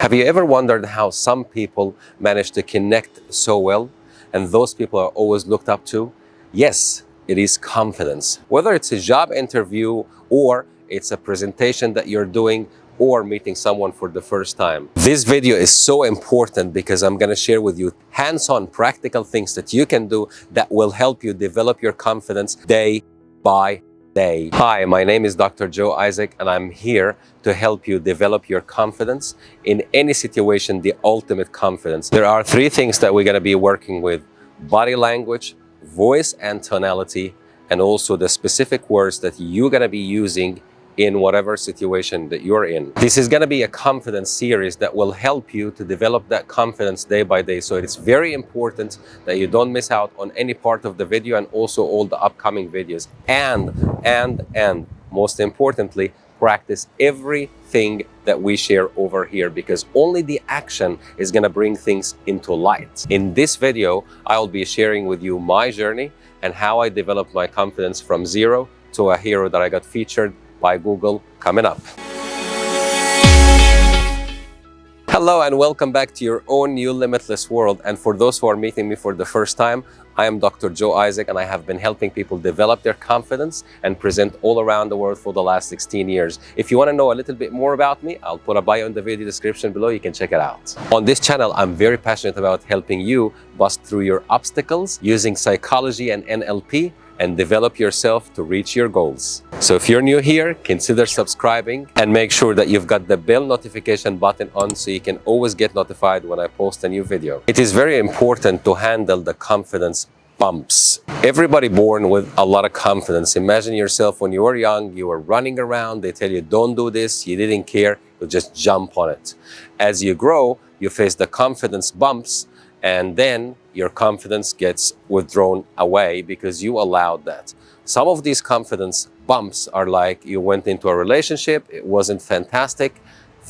Have you ever wondered how some people manage to connect so well and those people are always looked up to? Yes, it is confidence. Whether it's a job interview or it's a presentation that you're doing or meeting someone for the first time. This video is so important because I'm going to share with you hands-on practical things that you can do that will help you develop your confidence day by Hi, my name is Dr. Joe Isaac and I'm here to help you develop your confidence in any situation, the ultimate confidence. There are three things that we're going to be working with. Body language, voice and tonality, and also the specific words that you're going to be using in whatever situation that you're in. This is going to be a confidence series that will help you to develop that confidence day by day. So it's very important that you don't miss out on any part of the video and also all the upcoming videos. And, and, and most importantly, practice everything that we share over here because only the action is going to bring things into light. In this video, I'll be sharing with you my journey and how I developed my confidence from zero to a hero that I got featured by Google coming up. Hello and welcome back to your own new limitless world. And for those who are meeting me for the first time, I am Dr. Joe Isaac and I have been helping people develop their confidence and present all around the world for the last 16 years. If you want to know a little bit more about me, I'll put a bio in the video description below. You can check it out. On this channel, I'm very passionate about helping you bust through your obstacles using psychology and NLP and develop yourself to reach your goals. So if you're new here, consider subscribing and make sure that you've got the bell notification button on so you can always get notified when I post a new video. It is very important to handle the confidence bumps. Everybody born with a lot of confidence. Imagine yourself when you were young, you were running around, they tell you don't do this, you didn't care, you just jump on it. As you grow, you face the confidence bumps and then your confidence gets withdrawn away because you allowed that. Some of these confidence bumps are like you went into a relationship, it wasn't fantastic,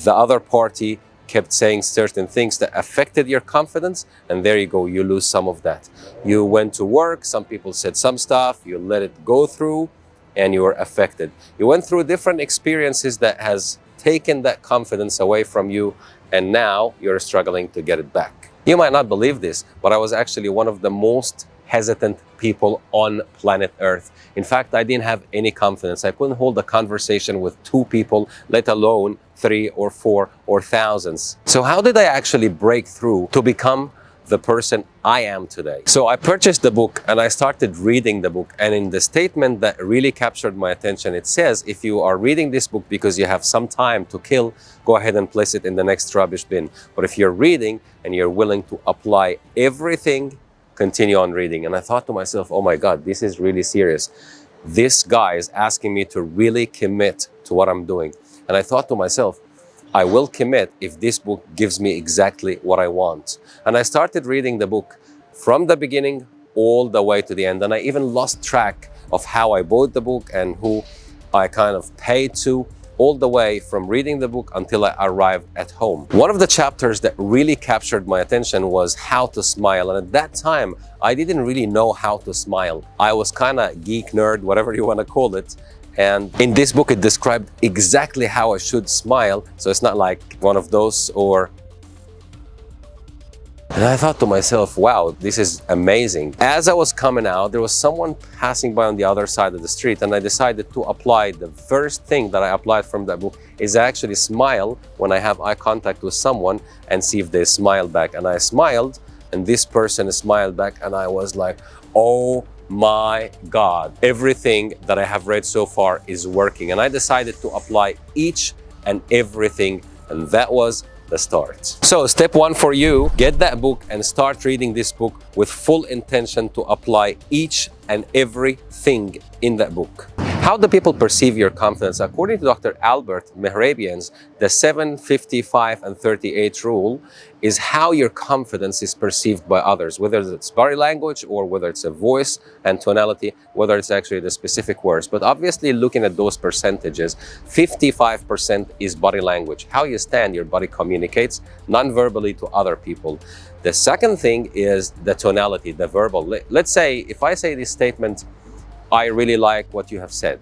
the other party kept saying certain things that affected your confidence and there you go you lose some of that. You went to work some people said some stuff you let it go through and you were affected. You went through different experiences that has taken that confidence away from you and now you're struggling to get it back you might not believe this, but I was actually one of the most hesitant people on planet Earth. In fact, I didn't have any confidence. I couldn't hold a conversation with two people, let alone three or four or thousands. So how did I actually break through to become the person I am today. So I purchased the book and I started reading the book. And in the statement that really captured my attention, it says, if you are reading this book because you have some time to kill, go ahead and place it in the next rubbish bin. But if you're reading and you're willing to apply everything, continue on reading. And I thought to myself, oh my God, this is really serious. This guy is asking me to really commit to what I'm doing. And I thought to myself, I will commit if this book gives me exactly what I want. And I started reading the book from the beginning all the way to the end. And I even lost track of how I bought the book and who I kind of paid to all the way from reading the book until I arrived at home. One of the chapters that really captured my attention was how to smile. And at that time, I didn't really know how to smile. I was kind of geek nerd, whatever you want to call it. And in this book, it described exactly how I should smile. So it's not like one of those or and I thought to myself, wow, this is amazing. As I was coming out, there was someone passing by on the other side of the street and I decided to apply the first thing that I applied from that book is actually smile when I have eye contact with someone and see if they smile back. And I smiled and this person smiled back and I was like, oh my God, everything that I have read so far is working. And I decided to apply each and everything. And that was the start. So step one for you, get that book and start reading this book with full intention to apply each and everything in that book. How do people perceive your confidence? According to Dr. Albert Mehrabian's, the 755 and 38 rule is how your confidence is perceived by others, whether it's body language or whether it's a voice and tonality, whether it's actually the specific words. But obviously looking at those percentages, 55% is body language. How you stand, your body communicates non-verbally to other people. The second thing is the tonality, the verbal. Let's say if I say this statement, I really like what you have said.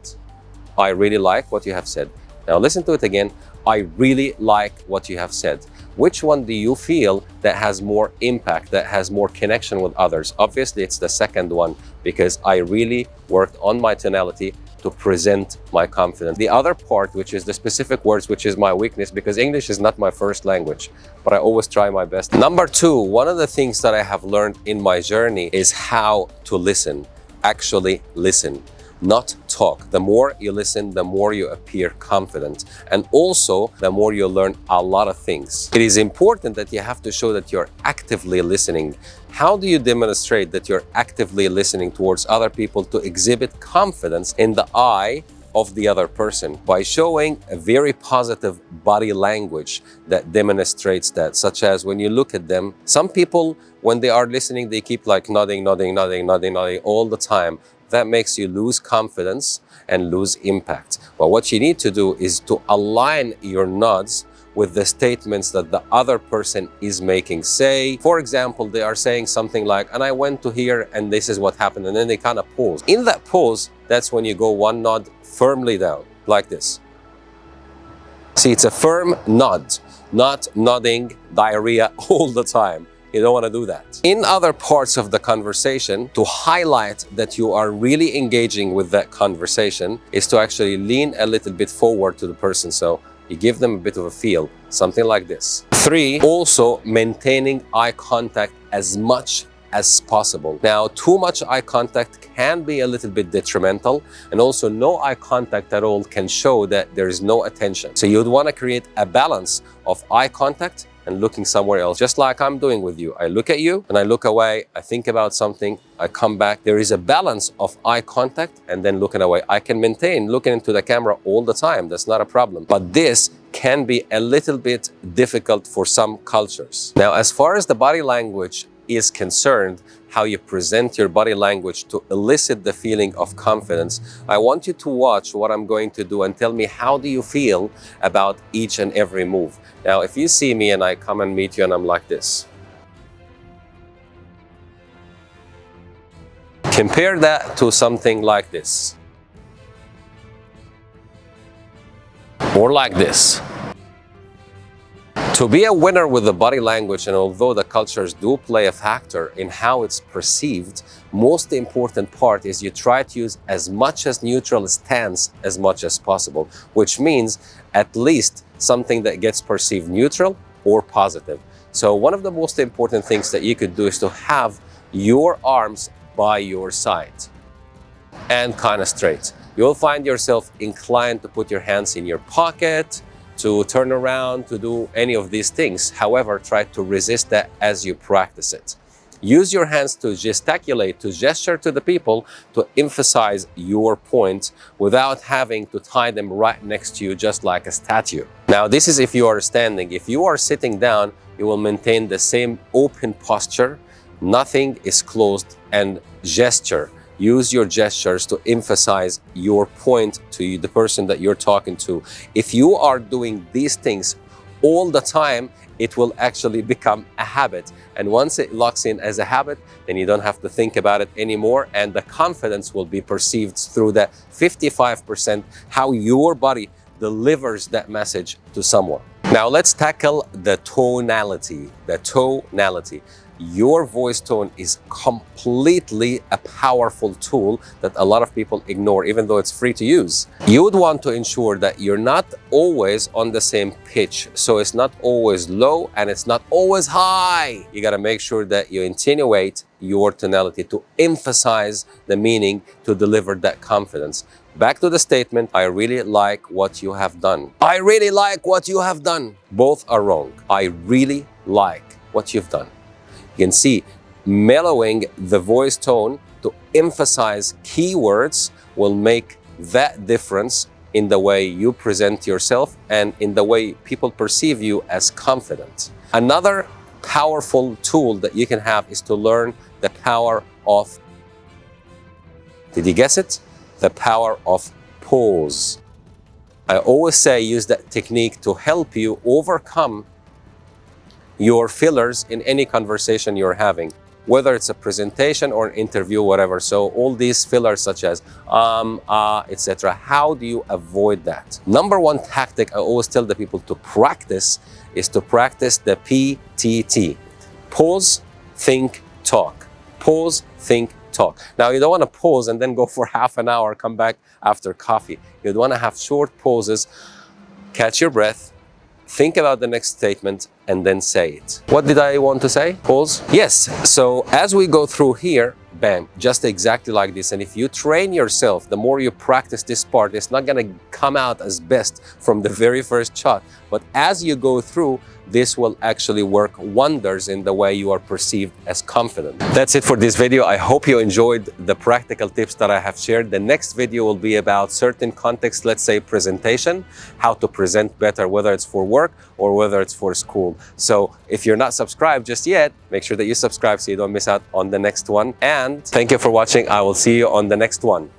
I really like what you have said. Now listen to it again. I really like what you have said. which one do you feel that has more impact, that has more connection with others? Obviously, it's the second one because I really worked on my tonality to present my confidence. The other part, which is the specific words, which is my weakness, because English is not my first language, but I always try my best. Number two, one of the things that I have learned in my journey is how to listen, actually listen not talk. The more you listen, the more you appear confident. And also, the more you learn a lot of things. It is important that you have to show that you're actively listening. How do you demonstrate that you're actively listening towards other people to exhibit confidence in the eye of the other person by showing a very positive body language that demonstrates that, such as when you look at them, some people, when they are listening, they keep like nodding, nodding, nodding, nodding, nodding all the time that makes you lose confidence and lose impact. But what you need to do is to align your nods with the statements that the other person is making. Say, for example, they are saying something like, and I went to here and this is what happened. And then they kind of pause. In that pause, that's when you go one nod firmly down, like this. See, it's a firm nod, not nodding diarrhea all the time. You don't want to do that. In other parts of the conversation, to highlight that you are really engaging with that conversation is to actually lean a little bit forward to the person. So you give them a bit of a feel, something like this. Three, also maintaining eye contact as much as possible. Now, too much eye contact can be a little bit detrimental and also no eye contact at all can show that there is no attention. So you'd want to create a balance of eye contact and looking somewhere else, just like I'm doing with you. I look at you and I look away, I think about something, I come back. There is a balance of eye contact and then looking away. I can maintain looking into the camera all the time. That's not a problem. But this can be a little bit difficult for some cultures. Now, as far as the body language is concerned, how you present your body language to elicit the feeling of confidence, I want you to watch what I'm going to do and tell me how do you feel about each and every move. Now, if you see me and I come and meet you and I'm like this, compare that to something like this. Or like this. To be a winner with the body language, and although the cultures do play a factor in how it's perceived, most important part is you try to use as much as neutral stance as much as possible, which means at least something that gets perceived neutral or positive. So one of the most important things that you could do is to have your arms by your side and kind of straight. You'll find yourself inclined to put your hands in your pocket, to turn around, to do any of these things. However, try to resist that as you practice it. Use your hands to gesticulate, to gesture to the people, to emphasize your point without having to tie them right next to you just like a statue. Now, this is if you are standing. If you are sitting down, you will maintain the same open posture. Nothing is closed and gesture use your gestures to emphasize your point to the person that you're talking to. If you are doing these things all the time, it will actually become a habit. And once it locks in as a habit, then you don't have to think about it anymore. And the confidence will be perceived through that 55% how your body delivers that message to someone. Now let's tackle the tonality, the tonality your voice tone is completely a powerful tool that a lot of people ignore, even though it's free to use. You would want to ensure that you're not always on the same pitch. So it's not always low and it's not always high. You got to make sure that you attenuate your tonality to emphasize the meaning to deliver that confidence. Back to the statement, I really like what you have done. I really like what you have done. Both are wrong. I really like what you've done. You can see mellowing the voice tone to emphasize keywords will make that difference in the way you present yourself and in the way people perceive you as confident. Another powerful tool that you can have is to learn the power of, did you guess it? The power of pause. I always say use that technique to help you overcome your fillers in any conversation you're having. whether it's a presentation or an interview, whatever. So all these fillers such as um, uh, etc. How do you avoid that? Number one tactic I always tell the people to practice is to practice the PTT. Pause, think, talk. Pause, think, talk. Now you don't want to pause and then go for half an hour, come back after coffee. You'd want to have short pauses, catch your breath, think about the next statement and then say it. What did I want to say? Pause? Yes. So as we go through here, bam, just exactly like this. And if you train yourself, the more you practice this part, it's not going to come out as best from the very first shot. But as you go through, this will actually work wonders in the way you are perceived as confident. That's it for this video. I hope you enjoyed the practical tips that I have shared. The next video will be about certain context, let's say presentation, how to present better, whether it's for work or whether it's for school. So if you're not subscribed just yet, make sure that you subscribe so you don't miss out on the next one. And thank you for watching. I will see you on the next one.